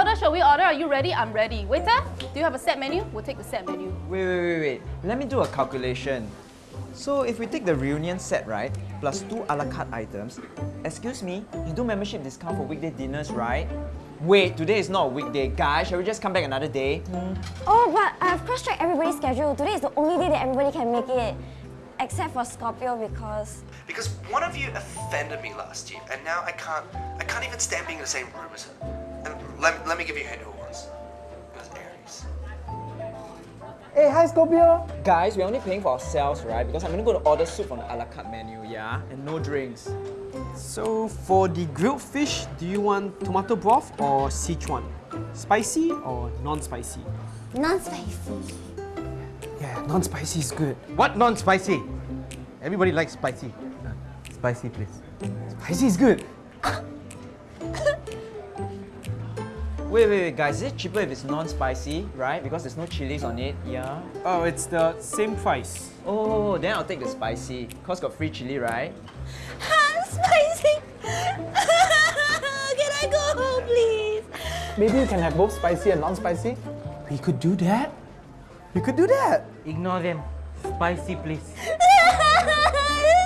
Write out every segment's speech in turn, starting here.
order, shall we order? Are you ready? I'm ready. Waiter, do you have a set menu? We'll take the set menu. Wait, wait, wait, wait. Let me do a calculation. So if we take the reunion set, right, plus two a la carte items, excuse me, you do membership discount for weekday dinners, right? Wait, today is not a weekday, guys. Shall we just come back another day? Oh, but I've cross-checked everybody's schedule. Today is the only day that everybody can make it. Except for Scorpio because... Because one of you offended me last year, and now I can't, I can't even stand being in the same room as her. And let, let me give you a hint who it was. It was Aries. Hey, hi Scorpio! Guys, we're only paying for ourselves, right? Because I'm gonna go to order soup from the a la carte menu, yeah? And no drinks. So for the grilled fish, do you want tomato broth or Sichuan? Spicy or non-spicy? Non-spicy. Yeah, non-spicy is good. What non-spicy? Everybody likes spicy. Spicy, please. Spicy is good. Wait, wait, wait, guys. Is it cheaper if it's non-spicy, right? Because there's no chilies on it, yeah? Oh, it's the same price. Oh, then I'll take the spicy. Cause got free chili, right? spicy! can I go home, please? Maybe you can have both spicy and non-spicy? We could do that. We could do that. Ignore them. Spicy, please.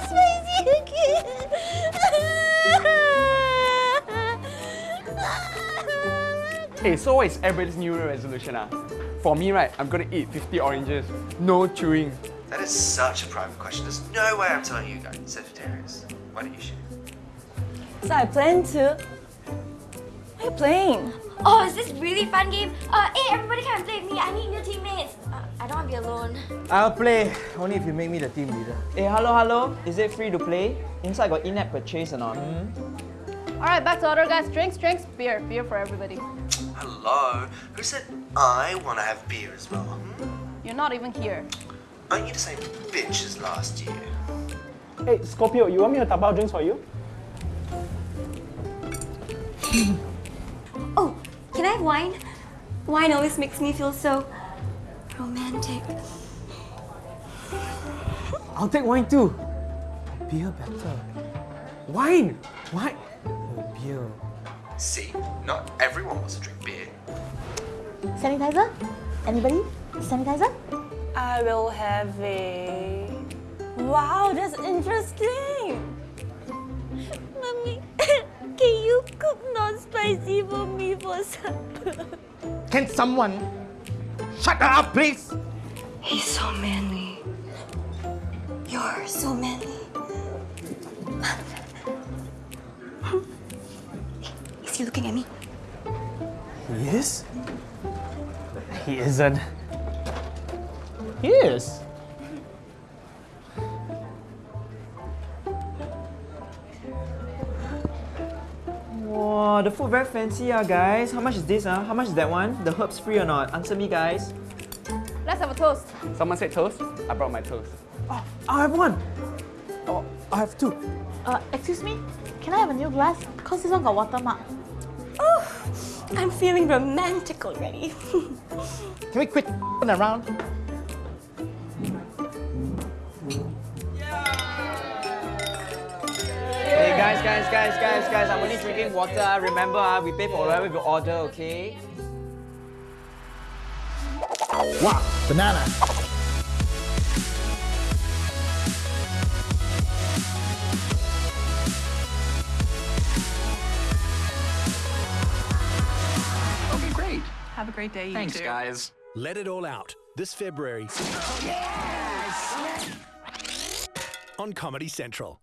spicy again! Hey, so what is everybody's New Year resolution? Ah? For me, right, I'm gonna eat 50 oranges. No chewing. That is such a private question. There's no way I'm telling you guys, Sagittarius. Why don't you shoot? So I plan to... What are you playing? Oh, is this really fun game? Uh, hey, everybody come and play with me. I need new teammates. Uh, I don't want to be alone. I'll play, only if you make me the team leader. Hey, hello, hello. Is it free to play? Inside got in-app purchase or not? All right, back to order, guys. Drinks, drinks, beer. Beer for everybody. Hello? Who said I want to have beer as well? Hmm? You're not even here. Aren't you the same bitch as last year? Hey, Scorpio, you want me to tap out drinks for you? Oh, can I have wine? Wine always makes me feel so romantic. I'll take wine too. Beer better. Wine! Wine! Oh, beer. See, not everyone wants to drink beer. Sanitizer? Anybody? Sanitizer? I will have a... Wow, that's interesting! Mommy, can you cook non-spicy for me for supper? Can someone shut her up, please? He's so manly. You're so manly. Is he looking at me? He is? He isn't. He is. Wow, the food very fancy, ah, guys. How much is this, ah? How much is that one? The herbs free or not? Answer me, guys. Let's have a toast. Someone said toast. I brought my toast. Oh, I have one. Oh, I have two. Uh, excuse me? Can I have a new glass? Cause this one got watermark. Oh, I'm feeling romantic already. Can we quit around? Hey, guys, guys, guys, guys, guys. I'm only drinking water. Remember, ah, we pay for whatever we order, okay? Wow, banana. Great day, you Thanks, two. guys. Let it all out this February on Comedy Central.